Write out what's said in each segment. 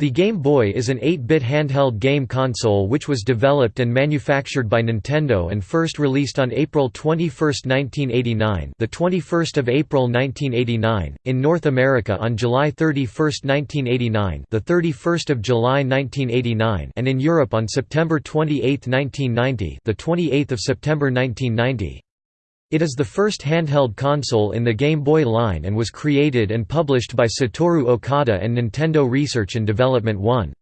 The Game Boy is an 8-bit handheld game console which was developed and manufactured by Nintendo and first released on April 21, 1989, the 21st of April 1989, in North America on July 31, 1989, the 31st of July 1989, and in Europe on September 28, 1990, the 28th of September 1990. It is the first handheld console in the Game Boy line and was created and published by Satoru Okada and Nintendo Research and Development 1.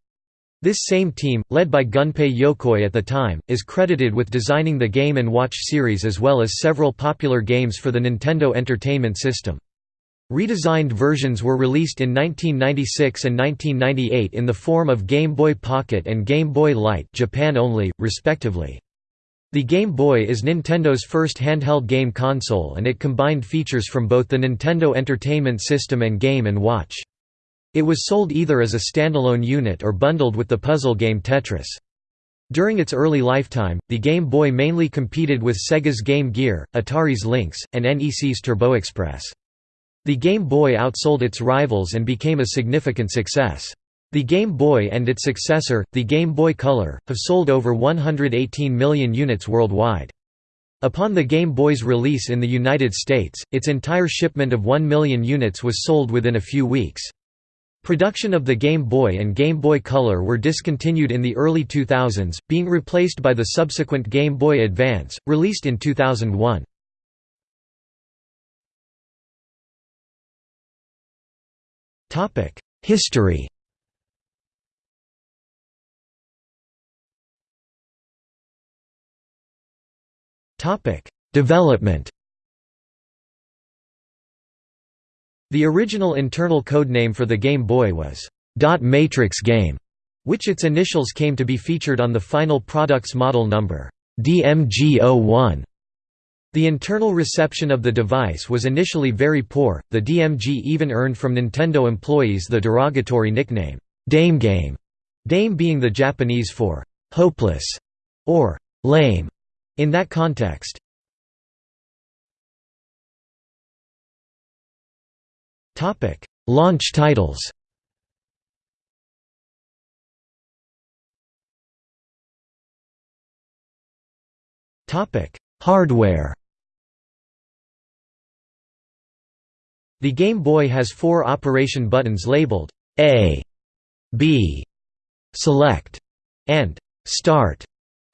This same team, led by Gunpei Yokoi at the time, is credited with designing the Game & Watch series as well as several popular games for the Nintendo Entertainment System. Redesigned versions were released in 1996 and 1998 in the form of Game Boy Pocket and Game Boy Light Japan only, respectively. The Game Boy is Nintendo's first handheld game console and it combined features from both the Nintendo Entertainment System and Game & Watch. It was sold either as a standalone unit or bundled with the puzzle game Tetris. During its early lifetime, the Game Boy mainly competed with Sega's Game Gear, Atari's Lynx, and NEC's Turbo Express. The Game Boy outsold its rivals and became a significant success. The Game Boy and its successor, the Game Boy Color, have sold over 118 million units worldwide. Upon the Game Boy's release in the United States, its entire shipment of 1 million units was sold within a few weeks. Production of the Game Boy and Game Boy Color were discontinued in the early 2000s, being replaced by the subsequent Game Boy Advance, released in 2001. History Development. The original internal codename for the Game Boy was Dot Matrix Game, which its initials came to be featured on the final product's model number DMG01. The internal reception of the device was initially very poor. The DMG even earned from Nintendo employees the derogatory nickname Dame Game, Dame being the Japanese for hopeless or lame. In that context Topic: Launch titles. Topic: Hardware. The Game Boy has four operation buttons labeled A, B, Select, and Start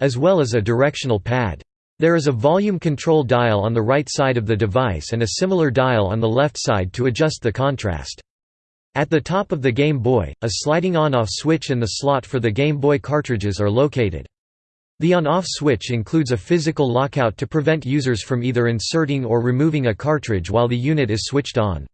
as well as a directional pad. There is a volume control dial on the right side of the device and a similar dial on the left side to adjust the contrast. At the top of the Game Boy, a sliding on-off switch and the slot for the Game Boy cartridges are located. The on-off switch includes a physical lockout to prevent users from either inserting or removing a cartridge while the unit is switched on.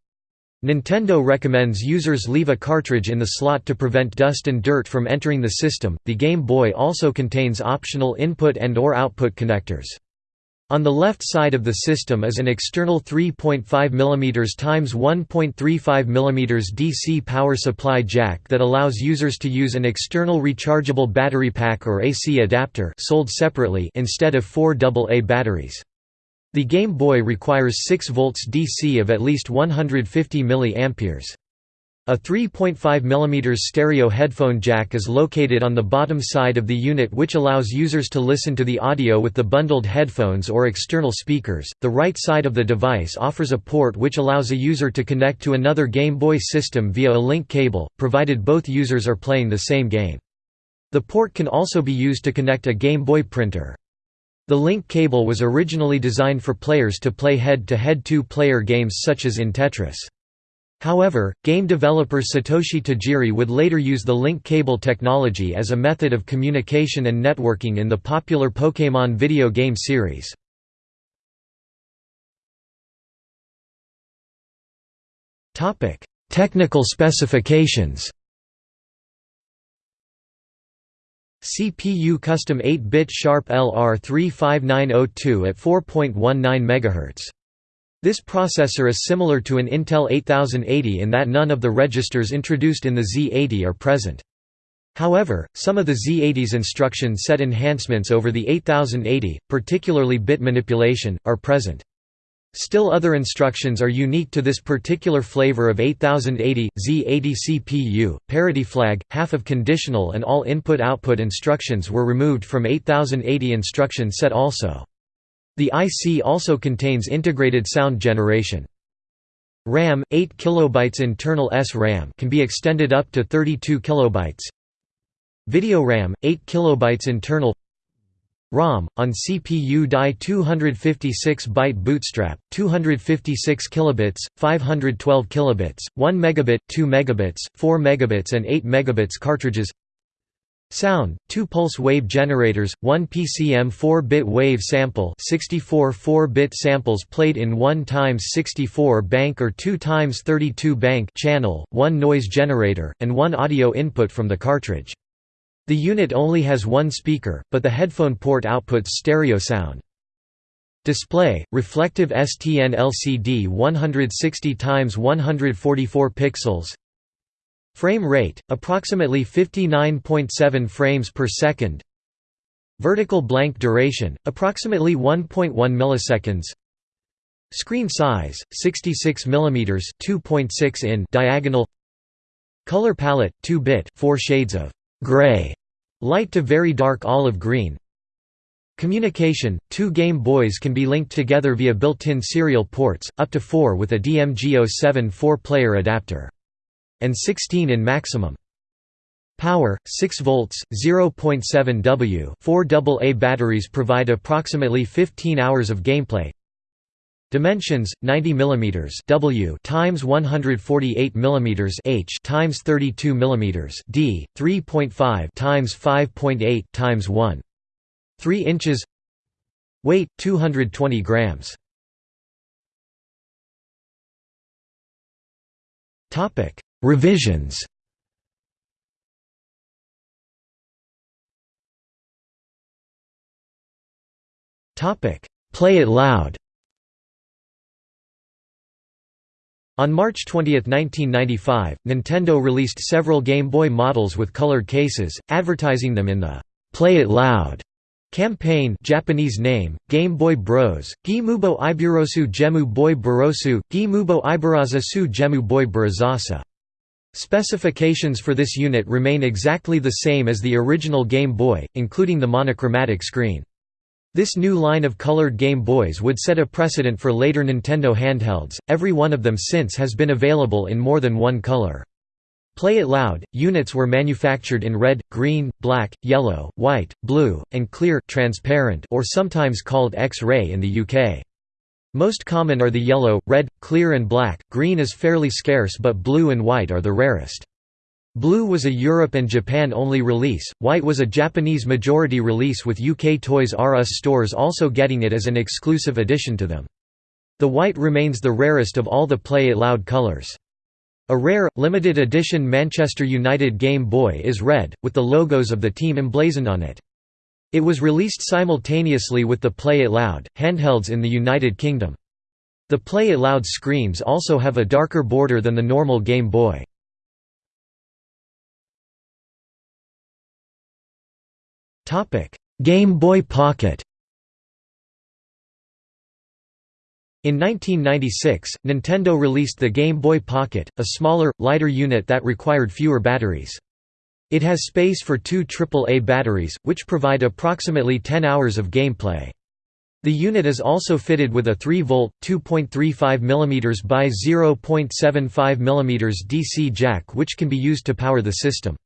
Nintendo recommends users leave a cartridge in the slot to prevent dust and dirt from entering the system. The Game Boy also contains optional input and or output connectors. On the left side of the system is an external 3.5 mm x 1.35 mm DC power supply jack that allows users to use an external rechargeable battery pack or AC adapter sold separately instead of four AA batteries. The Game Boy requires 6 volts DC of at least 150 mA. A 3.5 mm stereo headphone jack is located on the bottom side of the unit which allows users to listen to the audio with the bundled headphones or external speakers. The right side of the device offers a port which allows a user to connect to another Game Boy system via a link cable, provided both users are playing the same game. The port can also be used to connect a Game Boy printer. The link cable was originally designed for players to play head-to-head two-player games such as in Tetris. However, game developer Satoshi Tajiri would later use the link cable technology as a method of communication and networking in the popular Pokémon video game series. Technical specifications CPU custom 8-bit Sharp LR35902 at 4.19 MHz. This processor is similar to an Intel 8080 in that none of the registers introduced in the Z80 are present. However, some of the Z80's instruction set enhancements over the 8080, particularly bit manipulation, are present. Still other instructions are unique to this particular flavor of 8080, Z80 CPU, parity flag, half of conditional and all input-output instructions were removed from 8080 instruction set also. The IC also contains integrated sound generation. RAM 8 kilobytes internal SRAM can be extended up to 32 kilobytes. Video RAM 8 kilobytes internal ROM on CPU die 256-byte bootstrap 256 kilobits 512 kilobits 1 megabit 2 megabits 4 megabits and 8 megabits cartridges Sound, two pulse wave generators, one PCM 4-bit wave sample 64 4-bit samples played in 1 times 64 bank or 2 times 32 bank channel, one noise generator, and one audio input from the cartridge. The unit only has one speaker, but the headphone port outputs stereo sound. Display: reflective STN LCD 160 x 144 pixels. Frame rate: approximately 59.7 frames per second. Vertical blank duration: approximately 1.1 milliseconds. Screen size: 66 mm, 2.6 in diagonal. Color palette: 2-bit, 4 shades of gray Light to very dark olive green Communication – Two Game Boys can be linked together via built-in serial ports, up to 4 with a DMG07 4-player adapter. And 16 in maximum. Power 6 volts 0.7 W 4 AA batteries provide approximately 15 hours of gameplay Dimensions 90 mm W times 148 mm H times 32 mm D 3.5 times 5.8 times 1 3 inches. Weight 220 grams. Topic Revisions. Topic Play it loud On March 20, 1995, Nintendo released several Game Boy models with colored cases, advertising them in the "'Play It Loud' campaign Japanese name, Game Boy Bros, Gimubo Iburosu Gemu Boy Burosu, Gimubo Ibaraza Su Gemu Boy Burazasa. Specifications for this unit remain exactly the same as the original Game Boy, including the monochromatic screen. This new line of colored Game Boys would set a precedent for later Nintendo handhelds, every one of them since has been available in more than one color. Play It Loud, units were manufactured in red, green, black, yellow, white, blue, and clear transparent or sometimes called X-ray in the UK. Most common are the yellow, red, clear and black, green is fairly scarce but blue and white are the rarest. Blue was a Europe and Japan only release, white was a Japanese majority release with UK Toys R Us stores also getting it as an exclusive addition to them. The white remains the rarest of all the Play It Loud colours. A rare, limited edition Manchester United Game Boy is red, with the logos of the team emblazoned on it. It was released simultaneously with the Play It Loud, handhelds in the United Kingdom. The Play It Loud screens also have a darker border than the normal Game Boy. Game Boy Pocket In 1996, Nintendo released the Game Boy Pocket, a smaller, lighter unit that required fewer batteries. It has space for two AAA batteries, which provide approximately 10 hours of gameplay. The unit is also fitted with a 3-volt, 2.35 mm by 0.75 mm DC jack which can be used to power the system.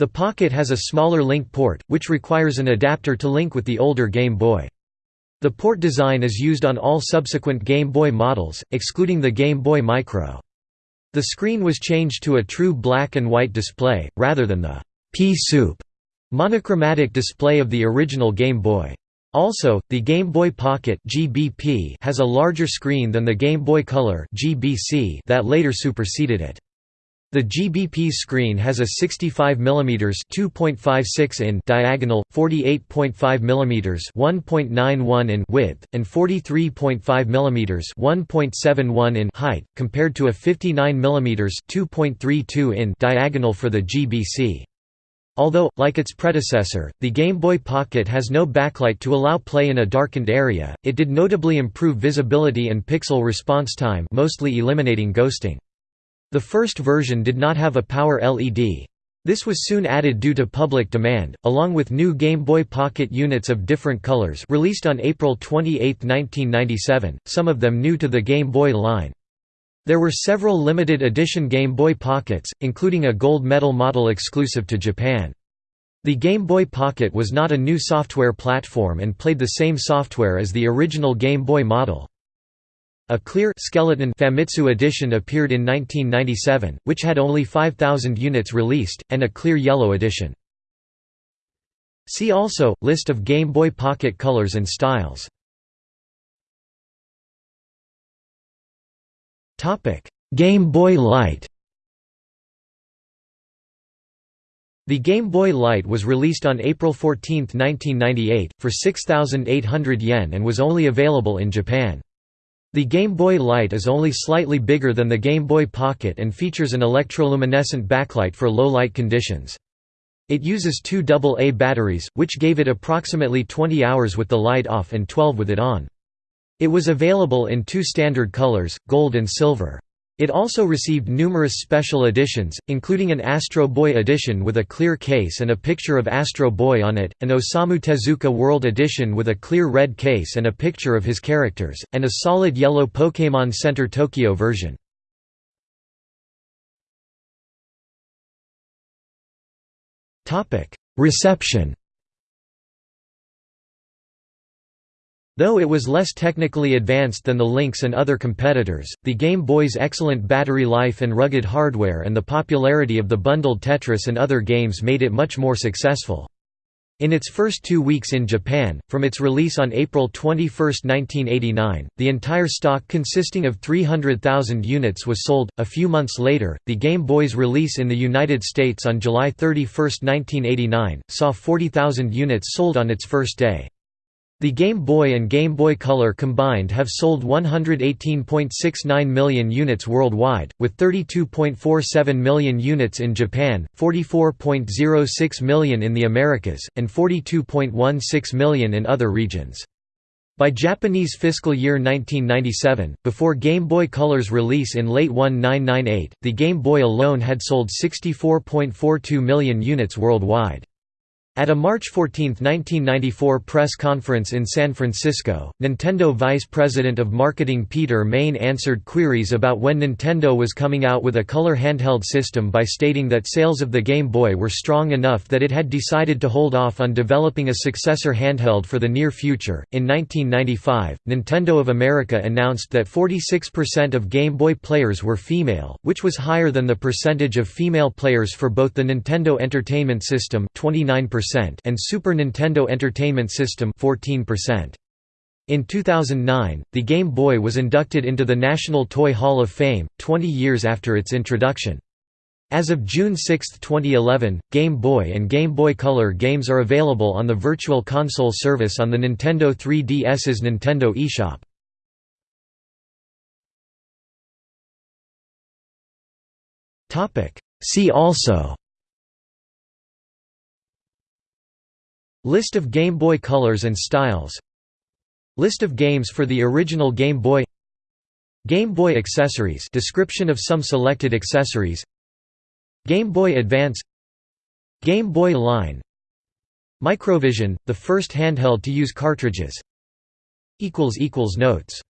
The Pocket has a smaller link port, which requires an adapter to link with the older Game Boy. The port design is used on all subsequent Game Boy models, excluding the Game Boy Micro. The screen was changed to a true black and white display, rather than the pea-soup monochromatic display of the original Game Boy. Also, the Game Boy Pocket has a larger screen than the Game Boy Color that later superseded it. The GBP screen has a 65 mm 2.56 in diagonal, 48.5 mm 1.91 in width, and 43.5 mm 1.71 in height, compared to a 59 mm 2.32 in diagonal for the GBC. Although, like its predecessor, the Game Boy Pocket has no backlight to allow play in a darkened area, it did notably improve visibility and pixel response time mostly eliminating ghosting. The first version did not have a power LED. This was soon added due to public demand, along with new Game Boy Pocket units of different colors released on April 28, 1997, some of them new to the Game Boy line. There were several limited edition Game Boy Pockets, including a gold medal model exclusive to Japan. The Game Boy Pocket was not a new software platform and played the same software as the original Game Boy model. A clear skeleton Famitsu edition appeared in 1997, which had only 5,000 units released, and a clear yellow edition. See also, List of Game Boy Pocket colors and styles Game Boy Light The Game Boy Light was released on April 14, 1998, for 6,800 yen and was only available in Japan. The Game Boy Light is only slightly bigger than the Game Boy Pocket and features an electroluminescent backlight for low light conditions. It uses two AA batteries, which gave it approximately 20 hours with the light off and 12 with it on. It was available in two standard colors, gold and silver. It also received numerous special editions, including an Astro Boy edition with a clear case and a picture of Astro Boy on it, an Osamu Tezuka World edition with a clear red case and a picture of his characters, and a solid yellow Pokémon Center Tokyo version. Reception Though it was less technically advanced than the Lynx and other competitors, the Game Boy's excellent battery life and rugged hardware and the popularity of the bundled Tetris and other games made it much more successful. In its first two weeks in Japan, from its release on April 21, 1989, the entire stock consisting of 300,000 units was sold. A few months later, the Game Boy's release in the United States on July 31, 1989, saw 40,000 units sold on its first day. The Game Boy and Game Boy Color combined have sold 118.69 million units worldwide, with 32.47 million units in Japan, 44.06 million in the Americas, and 42.16 million in other regions. By Japanese fiscal year 1997, before Game Boy Color's release in late 1998, the Game Boy alone had sold 64.42 million units worldwide. At a March 14, 1994 press conference in San Francisco, Nintendo Vice President of Marketing Peter Main answered queries about when Nintendo was coming out with a color handheld system by stating that sales of the Game Boy were strong enough that it had decided to hold off on developing a successor handheld for the near future. In 1995, Nintendo of America announced that 46% of Game Boy players were female, which was higher than the percentage of female players for both the Nintendo Entertainment System 29% and Super Nintendo Entertainment System 14%. In 2009, the Game Boy was inducted into the National Toy Hall of Fame, 20 years after its introduction. As of June 6, 2011, Game Boy and Game Boy Color games are available on the Virtual Console service on the Nintendo 3DS's Nintendo eShop. See also List of Game Boy colors and styles. List of games for the original Game Boy. Game Boy accessories. Description of some selected accessories. Game Boy Advance. Game Boy line. Microvision, the first handheld to use cartridges. Notes